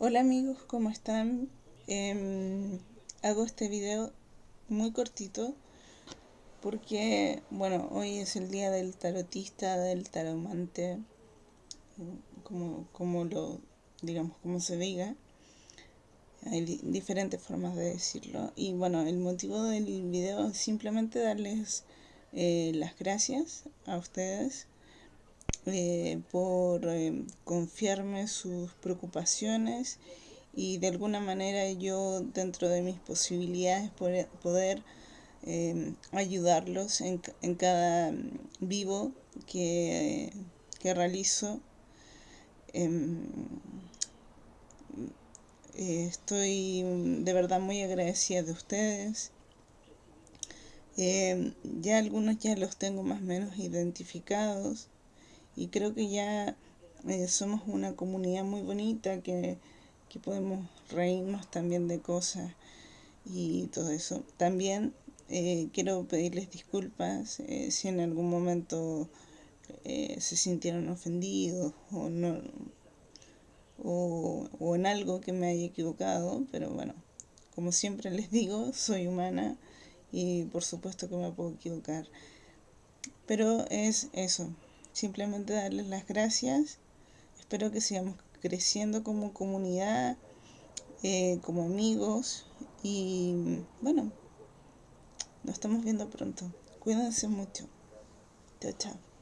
Hola amigos, ¿cómo están? Em, hago este video muy cortito porque, bueno, hoy es el día del tarotista, del taromante, como, como lo, digamos, como se diga. Hay diferentes formas de decirlo. Y bueno, el motivo del video es simplemente darles eh, las gracias a ustedes eh, por eh, confiarme sus preocupaciones y de alguna manera yo dentro de mis posibilidades poder, poder eh, ayudarlos en, en, cada vivo que, que realizo. Em, estoy de verdad muy agradecida de ustedes. ya algunos ya los tengo más o menos identificados y creo que ya eh, somos una comunidad muy bonita que, podemos reírnos también de cosas y todo eso. También eh, quiero pedirles disculpas eh, si en algún momento se sintieron ofendidos o no o, o en algo que me haya equivocado, pero bueno, como siempre les digo, soy humana y por supuesto que me puedo equivocar. Pero es eso, simplemente darles las gracias. Espero que sigamos creciendo como comunidad, eh, como amigos y bueno, nos estamos viendo pronto. Cuídense mucho. Chao, chao.